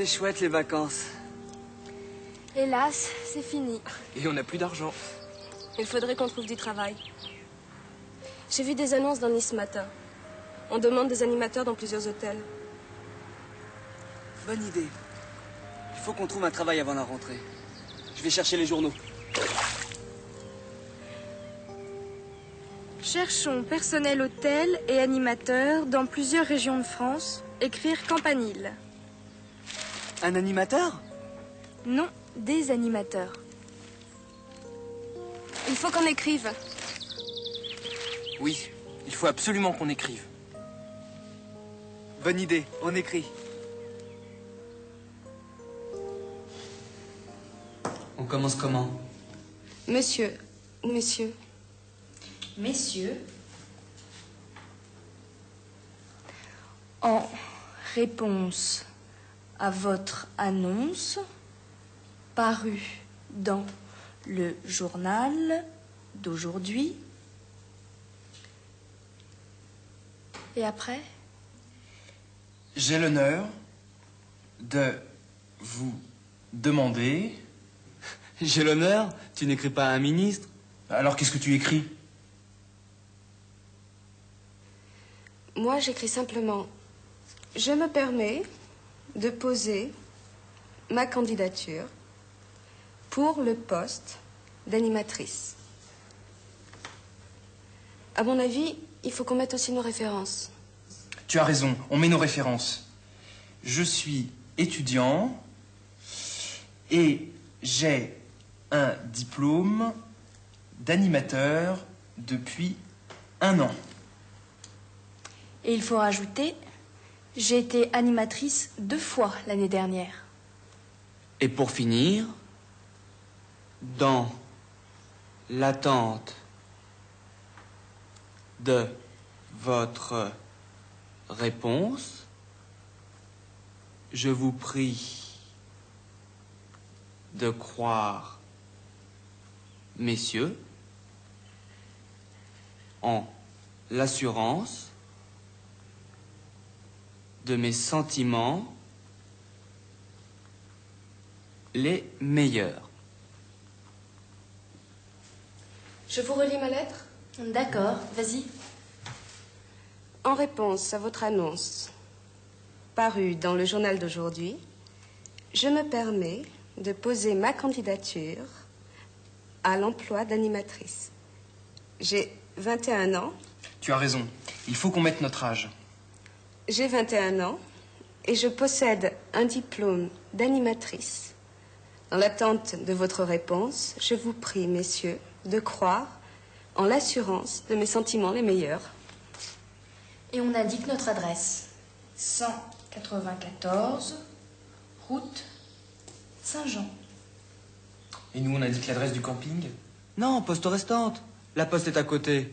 C'est chouette les vacances. Hélas, c'est fini. Et on n'a plus d'argent. Il faudrait qu'on trouve du travail. J'ai vu des annonces dans Nice ce matin. On demande des animateurs dans plusieurs hôtels. Bonne idée. Il faut qu'on trouve un travail avant la rentrée. Je vais chercher les journaux. Cherchons personnel hôtel et animateur dans plusieurs régions de France. Écrire campanile. Un animateur? Non, des animateurs. Il faut qu'on écrive. Oui, il faut absolument qu'on écrive. Bonne idée, on écrit. On commence comment? Monsieur, monsieur, Messieurs, en réponse à votre annonce parue dans le journal d'aujourd'hui, et après? J'ai l'honneur de vous demander. J'ai l'honneur, tu n'écris pas à un ministre. Alors qu'est-ce que tu écris? Moi j'écris simplement. Je me permets de poser ma candidature pour le poste d'animatrice. À mon avis, il faut qu'on mette aussi nos références. Tu as raison, on met nos références. Je suis étudiant et j'ai un diplôme d'animateur depuis un an. Et il faut rajouter, j'ai été animatrice deux fois l'année dernière. Et pour finir, dans l'attente de votre réponse, je vous prie de croire, messieurs, en l'assurance de mes sentiments les meilleurs. Je vous relis ma lettre? D'accord, vas-y. En réponse à votre annonce parue dans le journal d'aujourd'hui, je me permets de poser ma candidature à l'emploi d'animatrice. J'ai 21 ans, Tu as raison, il faut qu'on mette notre âge. J'ai 21 ans et je possède un diplôme d'animatrice. Dans l'attente de votre réponse, je vous prie, messieurs, de croire en l'assurance de mes sentiments les meilleurs. Et on indique notre adresse. 194, route Saint-Jean. Et nous, on indique l'adresse du camping? Non, poste restante. La poste est à côté.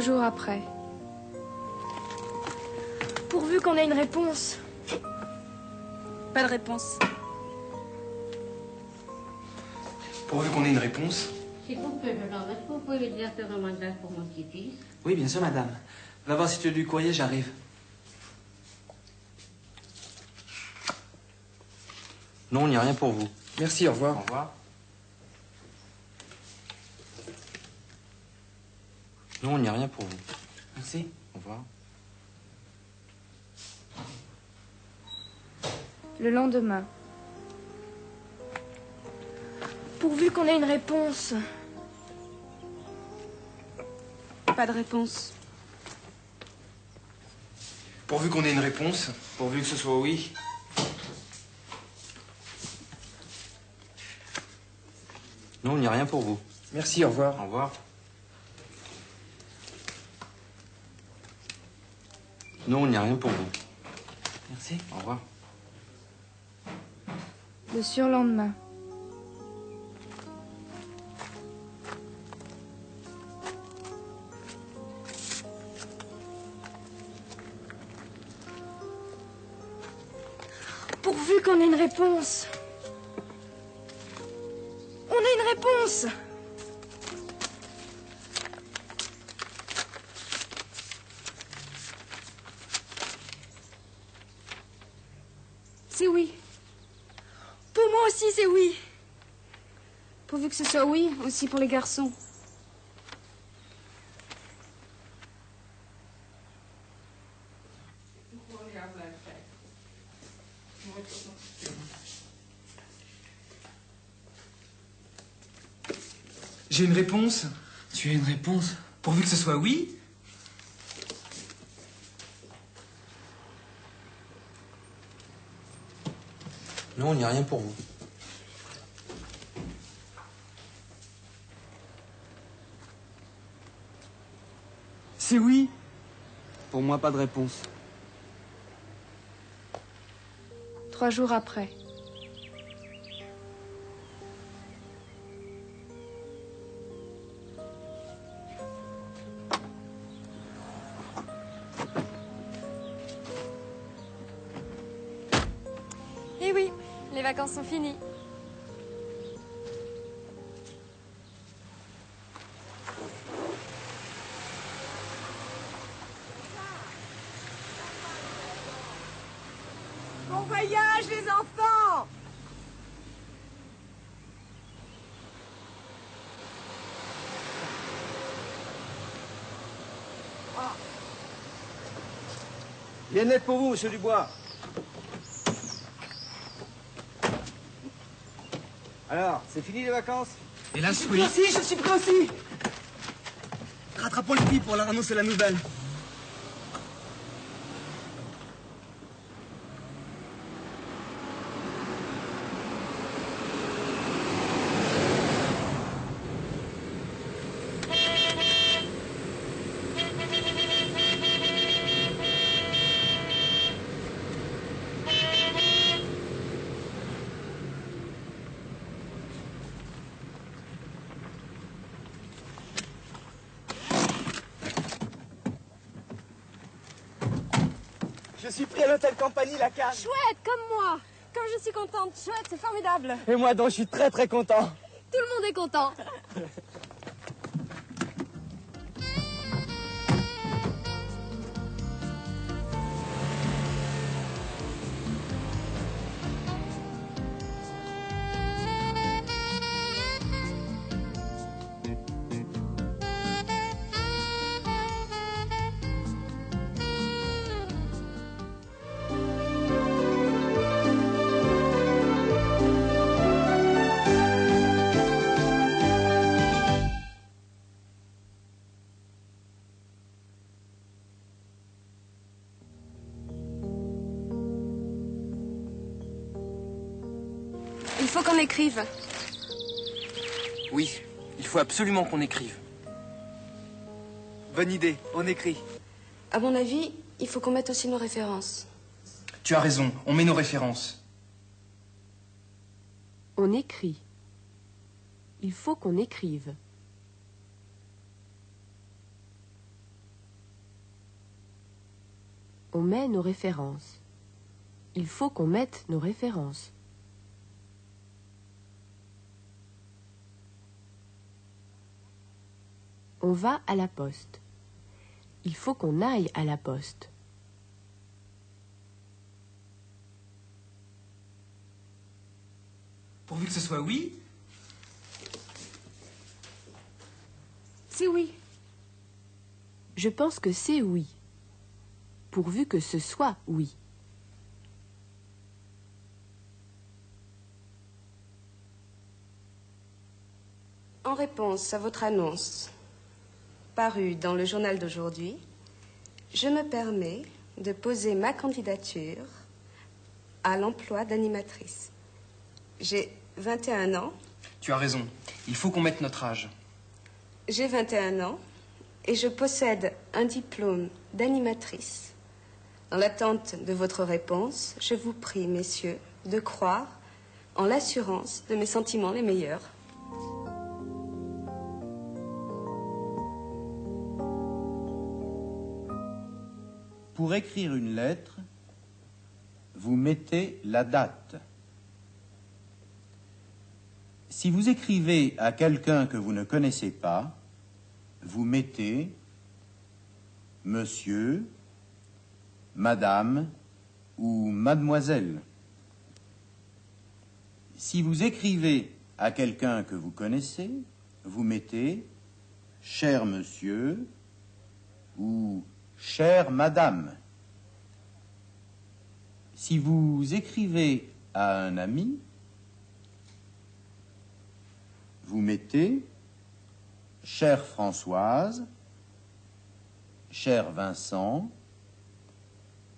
Quelques jours après. Pourvu qu'on ait une réponse. Pas de réponse. Pourvu qu'on ait une réponse. S'il vous plaît, madame, est-ce que vous pouvez faire un mandat pour mon petit-fils Oui, bien sûr, madame. Va voir si tu as du courrier, j'arrive. Non, il n'y a rien pour vous. Merci, au revoir. Au revoir. Non, il n'y a rien pour vous. Merci. Au revoir. Le lendemain. Pourvu qu'on ait une réponse. Pas de réponse. Pourvu qu'on ait une réponse. Pourvu que ce soit oui. Non, il n'y a rien pour vous. Merci, au revoir. Au revoir. Non, il n'y a rien pour vous. Merci. Au revoir. Le surlendemain. Pourvu qu'on ait une réponse. On a une réponse. C'est oui. Pour moi aussi, c'est oui. Pourvu que ce soit oui, aussi pour les garçons. J'ai une réponse. Tu as une réponse? Pourvu que ce soit oui. Non, il n'y a rien pour vous. C'est oui. Pour moi, pas de réponse. Trois jours après. Vacances sont finies. Bon voyage, les enfants Bien net pour vous, monsieur Dubois. Alors, c'est fini les vacances? Hélas, oui. Si, je suis prêt aussi. Rattrapons le pied pour leur annoncer la nouvelle. Je suis pris à l'hôtel Campagny, la cage. Chouette, comme moi. Comme je suis contente. Chouette, c'est formidable. Et moi donc, je suis très très content. Tout le monde est content. qu'on écrive. Oui, il faut absolument qu'on écrive. Bonne idée, on écrit. À mon avis, il faut qu'on mette aussi nos références. Tu as raison, on met nos références. On écrit. Il faut qu'on écrive. On met nos références. Il faut qu'on mette nos références. On va à la poste. Il faut qu'on aille à la poste. Pourvu que ce soit oui. C'est oui. Je pense que c'est oui. Pourvu que ce soit oui. En réponse à votre annonce, dans le journal d'aujourd'hui, je me permets de poser ma candidature à l'emploi d'animatrice. J'ai 21 ans, Tu as raison, il faut qu'on mette notre âge. j'ai 21 ans et je possède un diplôme d'animatrice En l'attente de votre réponse, je vous prie, messieurs, de croire en l'assurance de mes sentiments les meilleurs. Pour écrire une lettre, vous mettez la date. Si vous écrivez à quelqu'un que vous ne connaissez pas, vous mettez Monsieur, Madame ou Mademoiselle. Si vous écrivez à quelqu'un que vous connaissez, vous mettez Cher Monsieur ou Chère Madame. Si vous écrivez à un ami, vous mettez Chère Françoise, cher Vincent,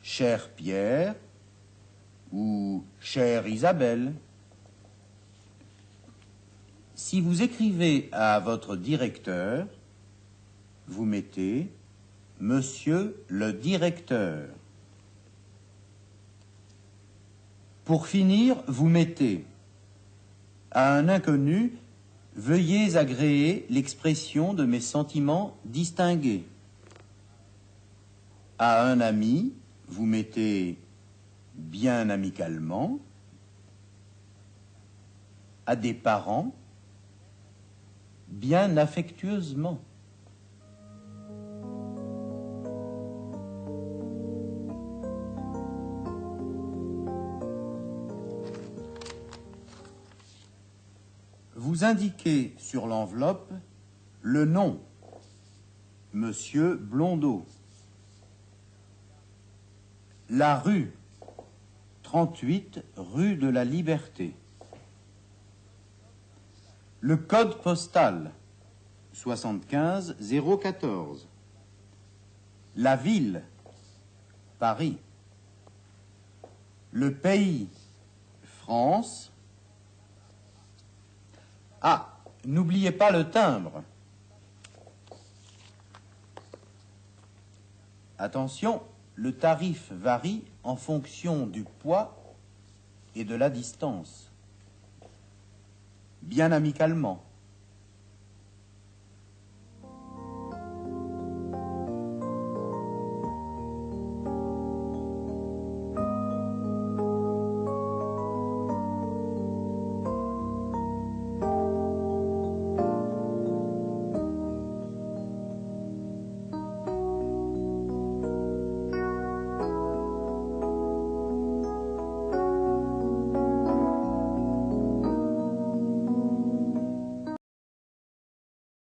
cher Pierre ou chère Isabelle. Si vous écrivez à votre directeur, vous mettez Monsieur le directeur. Pour finir, vous mettez à un inconnu, veuillez agréer l'expression de mes sentiments distingués. À un ami, vous mettez bien amicalement. À des parents, bien affectueusement. Vous indiquez sur l'enveloppe le nom, Monsieur Blondeau. La rue, 38 rue de la Liberté. Le code postal, 75 014. La ville, Paris. Le pays, France. Ah, n'oubliez pas le timbre. Attention, le tarif varie en fonction du poids et de la distance. Bien amicalement.